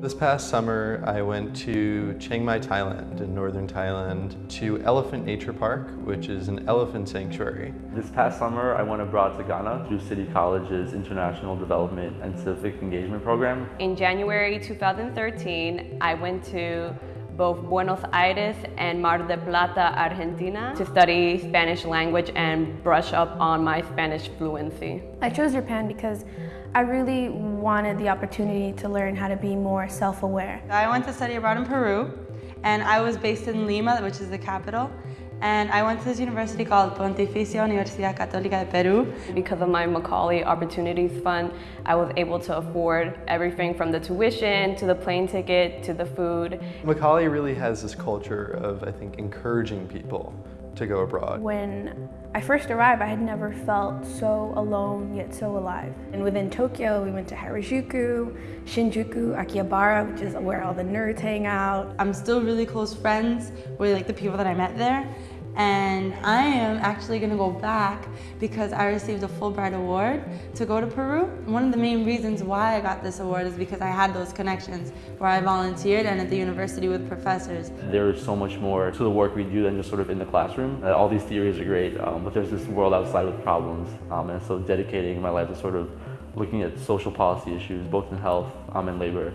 This past summer, I went to Chiang Mai, Thailand, in northern Thailand, to Elephant Nature Park, which is an elephant sanctuary. This past summer, I went abroad to Ghana through City College's International Development and Civic Engagement Program. In January 2013, I went to both Buenos Aires and Mar del Plata, Argentina to study Spanish language and brush up on my Spanish fluency. I chose Japan because I really wanted the opportunity to learn how to be more self-aware. I went to study abroad in Peru and I was based in Lima, which is the capital. And I went to this university called Pontificia Universidad Católica de Peru. Because of my Macaulay Opportunities Fund, I was able to afford everything from the tuition to the plane ticket to the food. Macaulay really has this culture of, I think, encouraging people to go abroad. When I first arrived, I had never felt so alone yet so alive. And within Tokyo, we went to Harajuku, Shinjuku, Akihabara, which is where all the nerds hang out. I'm still really close friends with like the people that I met there and I am actually going to go back because I received a Fulbright Award to go to Peru. One of the main reasons why I got this award is because I had those connections where I volunteered and at the university with professors. There is so much more to the work we do than just sort of in the classroom. Uh, all these theories are great, um, but there's this world outside with problems, um, and so dedicating my life to sort of looking at social policy issues, both in health um, and labor,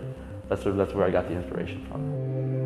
that's, sort of, that's where I got the inspiration from.